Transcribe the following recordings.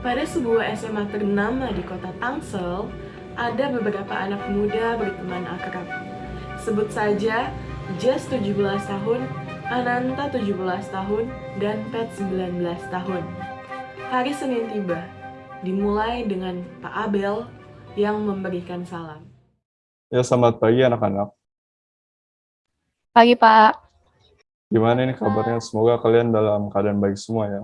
Pada sebuah SMA ternama di kota Tangsel, ada beberapa anak muda berteman akrab. Sebut saja Jess 17 tahun, Ananta 17 tahun, dan Pet 19 tahun. Hari Senin tiba, dimulai dengan Pak Abel yang memberikan salam. Ya, selamat pagi anak-anak. Pagi, Pak. Gimana nih kabarnya? Semoga kalian dalam keadaan baik semua ya.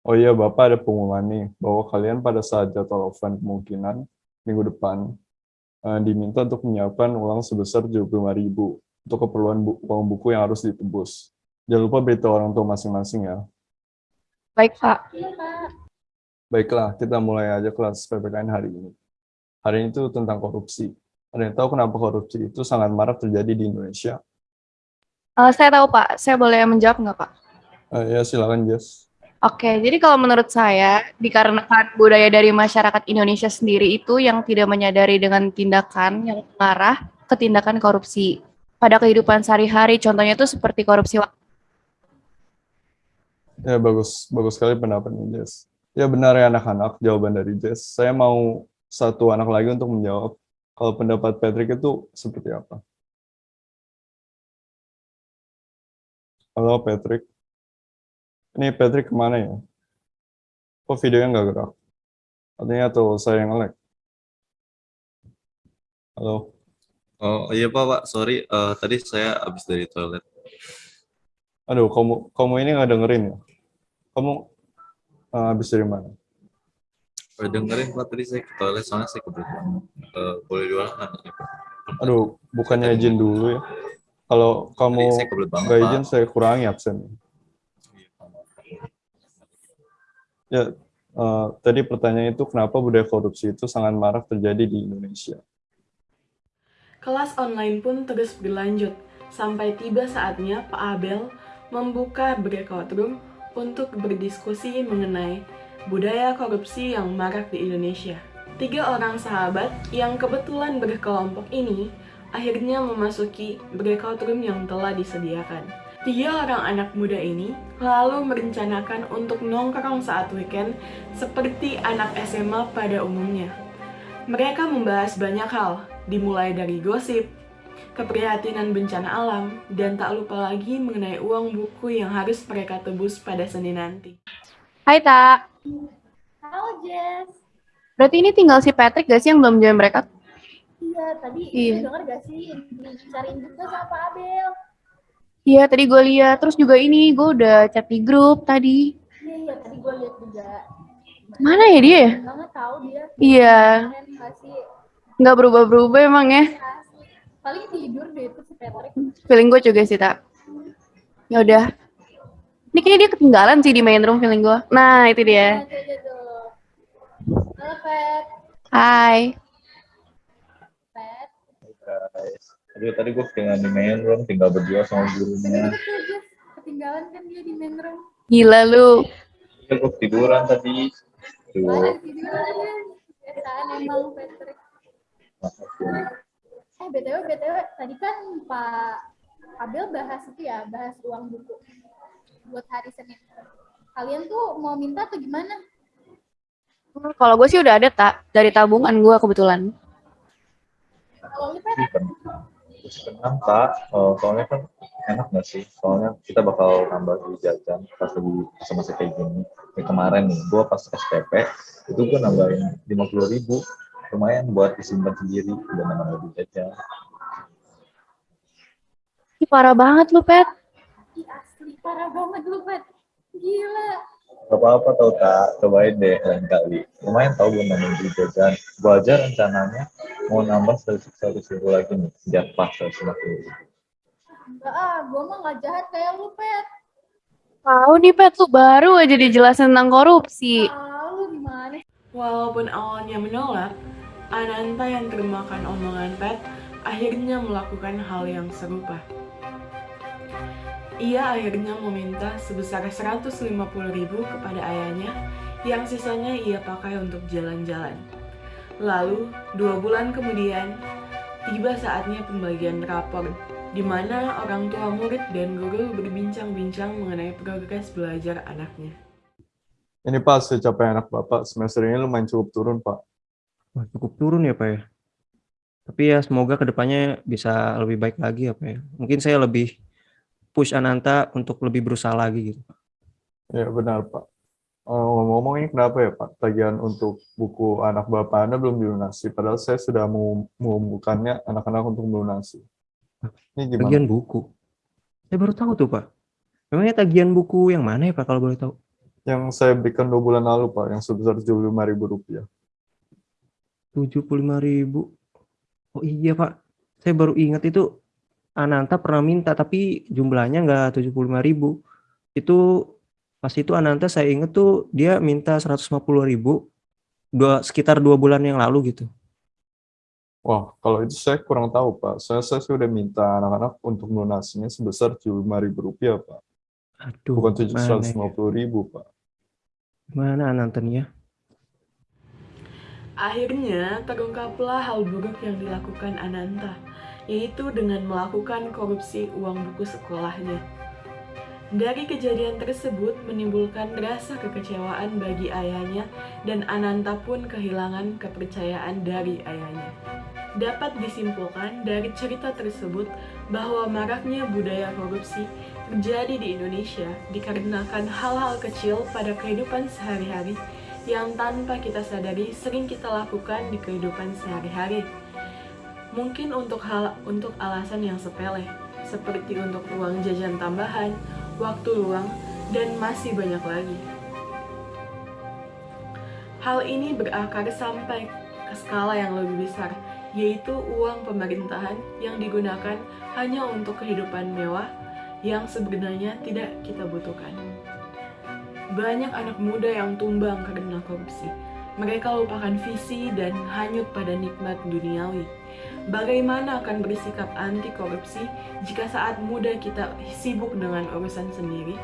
Oh iya, Bapak ada pengumuman nih, bahwa kalian pada saat jadwal offline kemungkinan minggu depan eh, diminta untuk menyiapkan uang sebesar 75.000 untuk keperluan bu uang buku yang harus ditebus. Jangan lupa beritahu orang tua masing-masing ya. Baik, Pak. Baiklah, kita mulai aja kelas PPKN hari ini. Hari ini itu tentang korupsi. Ada yang tahu kenapa korupsi itu sangat marak terjadi di Indonesia? Eh, saya tahu, Pak. Saya boleh menjawab nggak, Pak? Eh, ya, silakan, Jess. Oke, jadi kalau menurut saya, dikarenakan budaya dari masyarakat Indonesia sendiri itu yang tidak menyadari dengan tindakan yang mengarah ke tindakan korupsi. Pada kehidupan sehari-hari, contohnya itu seperti korupsi waktu. Ya, bagus. Bagus sekali pendapatnya, Jess. Ya, benar ya anak-anak, jawaban dari Jess. Saya mau satu anak lagi untuk menjawab. Kalau pendapat Patrick itu seperti apa? Halo, Patrick. Ini Patrick ke mana ya? Kok videonya nggak gerak? Artinya tuh saya yang nge-lag. Halo. Oh iya Pak, Pak. Sorry, eh, tadi saya habis dari toilet. Aduh, kamu kamu ini nggak dengerin ya? Kamu eh, habis dari mana? Eh, dengerin Pak, tadi saya ke toilet soalnya saya banget. Eh, boleh diulang nggak Pak? Aduh, bukannya izin dulu ya? Kalau kamu nggak izin, saya kurangi absen. Iya, Pak. Ya, eh, tadi pertanyaan itu kenapa budaya korupsi itu sangat marak terjadi di Indonesia? Kelas online pun terus berlanjut, sampai tiba saatnya Pak Abel membuka breakout room untuk berdiskusi mengenai budaya korupsi yang marak di Indonesia. Tiga orang sahabat yang kebetulan berkelompok ini akhirnya memasuki breakout room yang telah disediakan. Tiga orang anak muda ini lalu merencanakan untuk nongkrong saat weekend seperti anak SMA pada umumnya. Mereka membahas banyak hal, dimulai dari gosip, keprihatinan bencana alam, dan tak lupa lagi mengenai uang buku yang harus mereka tebus pada Senin nanti. Hai, Tak. Halo Jess. Berarti ini tinggal si Patrick gak sih yang belum join mereka? Iya, tadi Iya. denger gak sih dicariin juga sama Pak Abel? Iya, tadi gue lihat. Terus juga ini, gue udah chat di grup tadi. Iya, iya tadi gue lihat juga. Mana ya dia ya? Banget tahu dia. Iya, gak nggak berubah-berubah emang ya. Paling tidur deh itu si Patrick. Feeling gue juga sih, Tak. Ya udah. Ini kayaknya dia ketinggalan sih di main room feeling gue. Nah, itu dia. Tuh. Halo Pat. Hai. Pat. Guys, aduh tadi gue ketinggalan di main room, tinggal berdua sama gurunya. Ketinggalan kan dia di main room. Gila lu. Ya, gue tiduran tadi. Mana Tuh, tiduran ya? Biasaan emang Patrick. Eh BTW, BTW, tadi kan Pak Abel bahas itu ya, bahas uang buku buat hari Senin. Kalian tuh mau minta atau gimana? Kalau gue sih udah ada, Tak. Dari tabungan gue kebetulan. Kalau lu senang Pak. Eh, soalnya kan enak nggak sih? Soalnya kita bakal nambah di jajan pas lagi masa-masa kayak gini. Kayak kemarin nih, gue pas SPP, itu gue nambahin 50 ribu. Lumayan buat disimpan sendiri, udah nambah di jajan. Ih, parah banget lu, Pet. ih asli parah banget lu Pat. Gila. Gak apa-apa tau tak, cobain deh lain kali. Lumayan tau gue nambahin di jajan. Gue aja rencananya mau nambah 100 ribu lagi nih, biar pas 150 ribu. Enggak ah, gua mah nggak jahat kayak lu Pat. Tahu nih, Pet, lu baru aja dijelasin tentang korupsi. Ah, lu gimana? Walaupun awalnya menolak, Ananta yang termakan omongan Pat akhirnya melakukan hal yang serupa. Ia akhirnya meminta sebesar 150.000 kepada ayahnya yang sisanya ia pakai untuk jalan-jalan. Lalu, dua bulan kemudian, tiba saatnya pembagian rapor, di mana orang tua murid dan guru berbincang-bincang mengenai progres belajar anaknya. Ini Pak, hasil capaian anak Bapak semester ini lumayan cukup turun Pak. Wah, cukup turun ya Pak ya. Tapi ya semoga ke depannya bisa lebih baik lagi ya Pak ya. Mungkin saya lebih push Ananta untuk lebih berusaha lagi gitu. Ya benar Pak. Eh, Ngomong-ngomong ini kenapa ya Pak? Tagihan untuk buku anak Bapak Anda belum dilunasi, padahal saya sudah mau mengumpulkannya anak-anak untuk melunasi. Ini gimana? Tagihan buku. Saya baru tahu tuh Pak. Memangnya tagihan buku yang mana ya Pak kalau boleh tahu? Yang saya berikan dua bulan lalu Pak, yang sebesar Rp75.000 rupiah. 75.000. Oh iya Pak. Saya baru ingat itu Ananta pernah minta tapi jumlahnya nggak 75.000. Itu pas itu Ananta saya inget tuh dia minta 150.000 dua sekitar dua bulan yang lalu gitu. Wah, kalau itu saya kurang tahu Pak. Saya, saya sudah minta anak-anak untuk melunasinya sebesar Rp75.000 rupiah Pak. Aduh, Bukan mana ya? Rp750.000 Pak. Mana Ananta nih ya? Akhirnya terungkaplah hal buruk yang dilakukan Ananta, yaitu dengan melakukan korupsi uang buku sekolahnya. Dari kejadian tersebut menimbulkan rasa kekecewaan bagi ayahnya dan Ananta pun kehilangan kepercayaan dari ayahnya. Dapat disimpulkan dari cerita tersebut bahwa maraknya budaya korupsi terjadi di Indonesia dikarenakan hal-hal kecil pada kehidupan sehari-hari yang tanpa kita sadari sering kita lakukan di kehidupan sehari-hari. Mungkin untuk hal untuk alasan yang sepele, seperti untuk uang jajan tambahan, waktu luang, dan masih banyak lagi. Hal ini berakar sampai ke skala yang lebih besar, yaitu uang pemerintahan yang digunakan hanya untuk kehidupan mewah yang sebenarnya tidak kita butuhkan. Banyak anak muda yang tumbang karena korupsi. Mereka lupakan visi dan hanyut pada nikmat duniawi. Bagaimana akan bersikap anti korupsi jika saat muda kita sibuk dengan urusan sendiri?